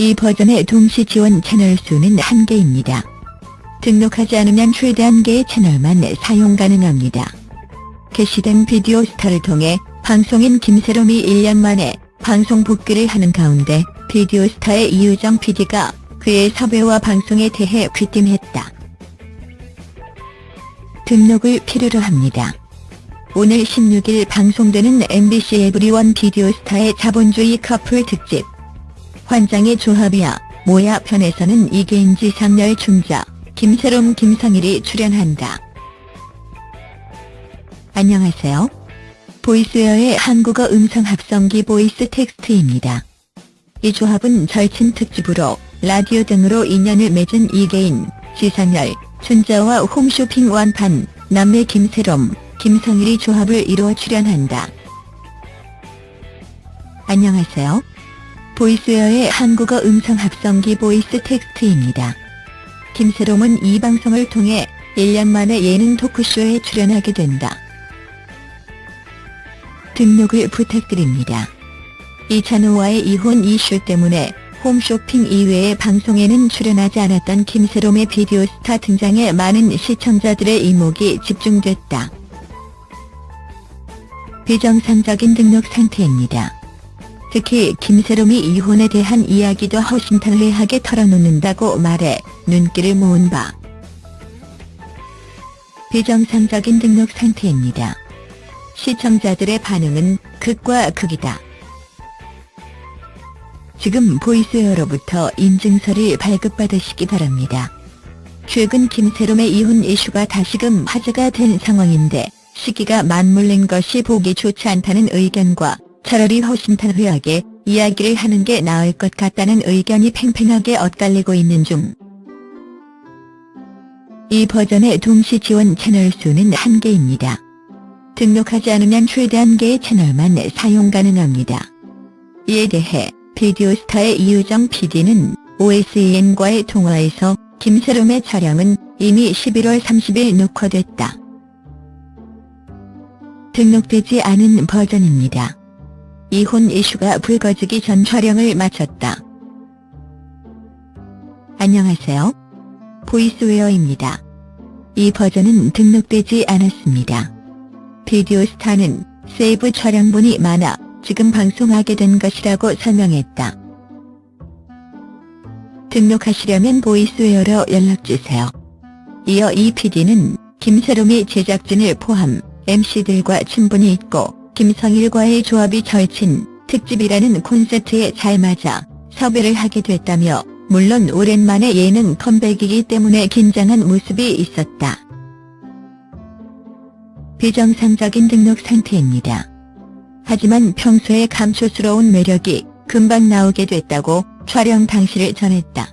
이 버전의 동시 지원 채널 수는 1개입니다. 등록하지 않으면 최대 1개의 채널만 사용 가능합니다. 게시된 비디오 스타를 통해 방송인 김세롬이 1년 만에 방송 복귀를 하는 가운데 비디오 스타의 이유정 PD가 그의 섭외와 방송에 대해 귀띔했다. 등록을 필요로 합니다. 오늘 16일 방송되는 MBC 에브리원 비디오 스타의 자본주의 커플 특집 환장의 조합이야 뭐야 편에서는 이계인 지상렬 춘자 김새롬 김성일이 출연한다. 안녕하세요. 보이스웨어의 한국어 음성 합성기 보이스 텍스트입니다. 이 조합은 절친 특집으로 라디오 등으로 인연을 맺은 이계인, 지상렬, 춘자와 홈쇼핑 완판, 남매 김새롬, 김성일이 조합을 이루어 출연한다. 안녕하세요. 보이스웨어의 한국어 음성 합성기 보이스 텍스트입니다. 김새롬은 이 방송을 통해 1년 만에 예능 토크쇼에 출연하게 된다. 등록을 부탁드립니다. 이찬오와의 이혼 이슈 때문에 홈쇼핑 이외의 방송에는 출연하지 않았던 김새롬의 비디오 스타 등장에 많은 시청자들의 이목이 집중됐다. 비정상적인 등록 상태입니다. 특히 김세롬이 이혼에 대한 이야기도 허심탄회하게 털어놓는다고 말해 눈길을 모은 바 비정상적인 등록 상태입니다. 시청자들의 반응은 극과 극이다. 지금 보이스웨어로부터 인증서를 발급받으시기 바랍니다. 최근 김세롬의 이혼 이슈가 다시금 화제가 된 상황인데 시기가 맞물린 것이 보기 좋지 않다는 의견과 차라리 허심탄회하게 이야기를 하는 게 나을 것 같다는 의견이 팽팽하게 엇갈리고 있는 중. 이 버전의 동시 지원 채널 수는 1개입니다. 등록하지 않으면 최대 1개의 채널만 사용 가능합니다. 이에 대해 비디오스타의 이유정 PD는 OSN과의 통화에서 김세롬의 촬영은 이미 11월 30일 녹화됐다. 등록되지 않은 버전입니다. 이혼 이슈가 불거지기 전 촬영을 마쳤다. 안녕하세요. 보이스웨어입니다. 이 버전은 등록되지 않았습니다. 비디오 스타는 세이브 촬영분이 많아 지금 방송하게 된 것이라고 설명했다. 등록하시려면 보이스웨어로 연락주세요. 이어 이 PD는 김세롬이 제작진을 포함 MC들과 친분이 있고 김성일과의 조합이 절친 특집이라는 콘셉트에 잘 맞아 섭외를 하게 됐다며 물론 오랜만에 예능 컴백이기 때문에 긴장한 모습이 있었다. 비정상적인 등록 상태입니다. 하지만 평소에 감초스러운 매력이 금방 나오게 됐다고 촬영 당시를 전했다.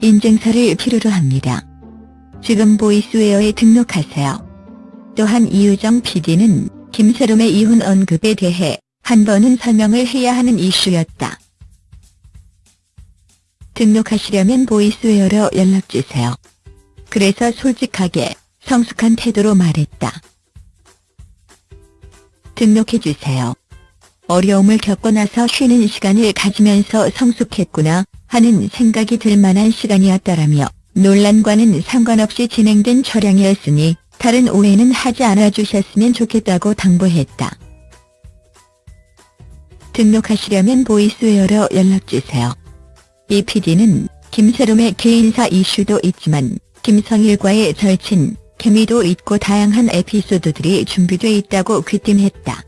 인증서를 필요로 합니다. 지금 보이스웨어에 등록하세요. 또한 이유정 PD는 김세롬의 이혼 언급에 대해 한 번은 설명을 해야 하는 이슈였다. 등록하시려면 보이스웨어로 연락주세요. 그래서 솔직하게 성숙한 태도로 말했다. 등록해주세요. 어려움을 겪고 나서 쉬는 시간을 가지면서 성숙했구나 하는 생각이 들 만한 시간이었다라며 논란과는 상관없이 진행된 촬영이었으니 다른 오해는 하지 않아 주셨으면 좋겠다고 당부했다. 등록하시려면 보이스웨어로 연락주세요. 이 PD는 김세롬의 개인사 이슈도 있지만 김성일과의 절친, 케미도 있고 다양한 에피소드들이 준비돼 있다고 귀띔했다.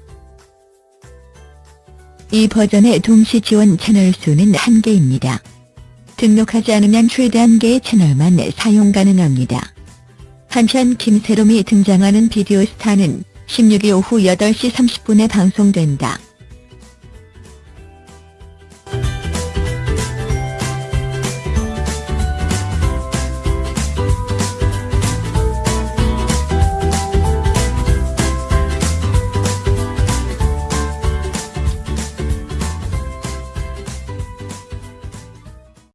이 버전의 동시 지원 채널 수는 1개입니다. 등록하지 않으면 최대 1개의 채널만 사용 가능합니다. 한편 김세롬이 등장하는 비디오 스타는 16일 오후 8시 30분에 방송된다.